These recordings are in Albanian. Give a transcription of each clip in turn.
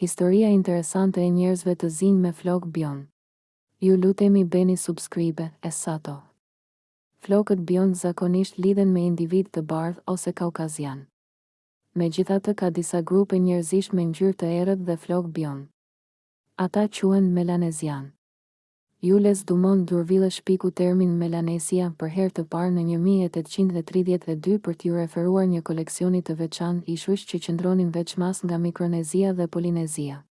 Historia interesante e njerëzve të zinj me flokë biond Ju lutemi bëni subscribe e sato Flokët biond zakonisht lidhen me individë të bardhë ose kaukazianë Megjithatë ka disa grupe njerëzish me ngjyrë të errët dhe flokë biond Ata quhen melanezianë Jules Dumont d'Urville shpiku termin Melanesia për herë të parë në një mijë e tetëqind e tridhjetë e dy për t'iu referuar një koleksioni të veçantë ishujsh që qëndronin veçmas nga Mikronezia dhe Polinezia.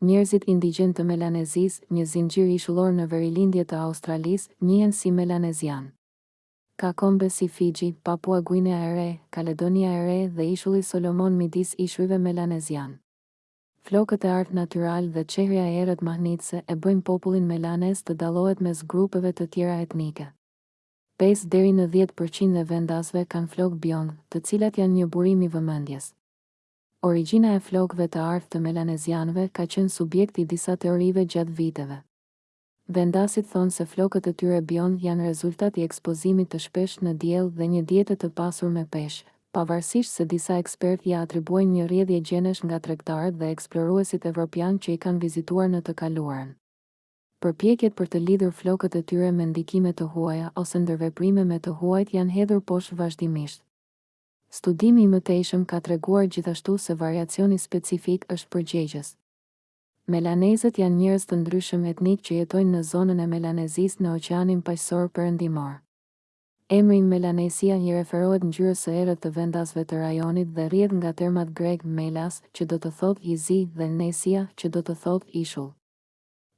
Njerëzit indigjenë të Melanezisë, një zinxhir ishullor në verilindje të Australisë, njihen si Melanezianë. Ka kombe si Fiji, Papua Guinea e Re, Kaledonia e Re dhe Ishulli Solomon midis ishujve melanezianë. Flokët e artë natyralë dhe çehrja e errët mahnitëse e bëjnë popullin melanez të dallohet mes grupeve të tjera etnike. Pesë deri në dhjetë për qind e vendasve kanë flokë biond, të cilat janë një burim i vëmendjes. Origjina e flokëve të artë të melanezianëve ka qenë subjekt i disa teorive gjatë viteve. Vendasit thonë se flokët e tyre bjond janë rezultat i ekspozimit të shpeshtë në diell dhe një diete të pasur me peshk, pavarësisht se disa ekspertë ia atribuojnë një rrjedhje gjenesh nga tregtarët dhe eksploruesit evropianë që i kanë vizituar në të kaluarën. Përpjekjet për të lidhur flokët e tyre me ndikime të huaja ose ndërveprime me të huajt janë hedhur poshtë vazhdimisht. Studimi i mëtejshëm ka treguar gjithashtu se variacioni specifik është përgjegjës. Melanezët janë njerëz të ndryshëm etnikë që jetojnë në zonën e Melanezisë në Oqeanin Paqësor Perëndimor. Emri Melanesia i referohet ngjyrës së errët të vendasve të rajonit dhe rrjedh nga termat grekë melas, që do të thotë i zi, dhe nesia, që do të thotë ishull.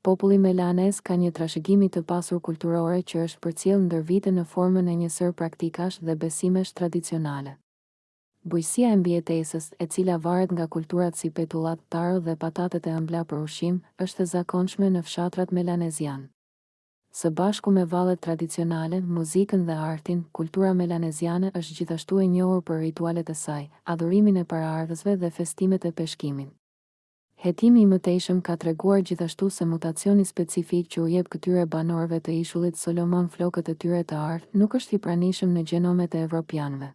Populli melanez ka një trashëgimi të pasur kulturore që është përcjellë ndër vite në formën e një sërë praktikash dhe besimesh tradicionale. Bujqësia e mbijetesës, e cila varet nga kulturat si petullat, taro dhe patatet e ëmbla për ushqim, është e zakonshme në fshatrat melanezianë. Së bashku me vallet tradicionale, muzikën dhe artin, kultura melaneziane është gjithashtu e njohur për ritualet e saj, adhurimin e paraardhësve dhe festimet e peshkimit. Hetimi i mëtejshëm ka treguar gjithashtu se mutacioni specifik që u jep këtyre banorëve të Ishullit Solomon flokët e tyre të artë nuk është i pranishëm në gjenomet e evropianëve.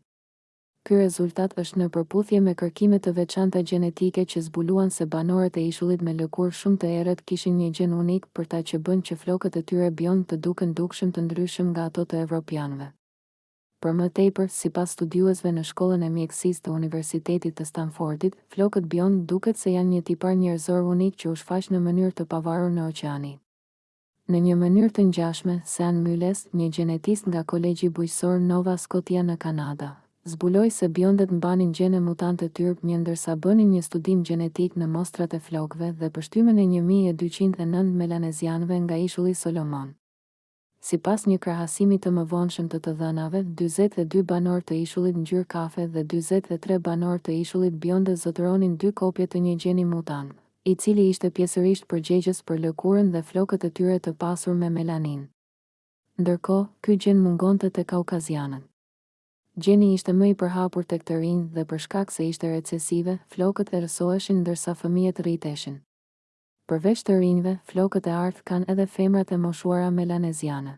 Ky rezultat është në përputhje me kërkime të veçanta gjenetike që zbuluan se banorët e ishullit me lëkurë shumë të errët kishin një gjen unik për ta që bën që flokët e tyre bjond të duken dukshëm të ndryshëm nga ato të evropianëve. Për më tepër, sipas studiuesve në Shkollën e Mjekësisë të Universitetit të Stanfordit, flokët bjond duket se janë një tipar njerëzor unik që u shfaq në mënyrë të pavarur në Oqeani. Në një mënyrë të ngjashme, Sean Myles, një gjenetist nga Kolegji Bujqësor Nova Scotia në Kanada, zbuloi se bjondet mbanin gjene mutante TYRP një ndërsa bënin një studim gjenetik në mostrat e flokëve dhe pështymën e një mijë e dyqind e nëntë melanezianëve nga Ishulli Solomon. Sipas një krahasimi të mëvonshëm të të dhënave, dyzet e dy banorë të ishullit ngjyrë kafe dhe dyzet e tre banorë të ishullit bjonde zotëronin dy kopje të një gjeni mutant, i cili ishte pjesërisht përgjegjës për lëkurën dhe flokët e tyre të pasur me melaninë. Ndërkohë, ky gjen mungonte te kaukazianët. Gjeni ishte më i përhapur tek të rinjtë dhe për shkak se ishte recesive, flokët errësoheshin ndërsa fëmijët rriteshin. Përveç të rinjve, flokët e artë kanë edhe femrat e moshuara melaneziane.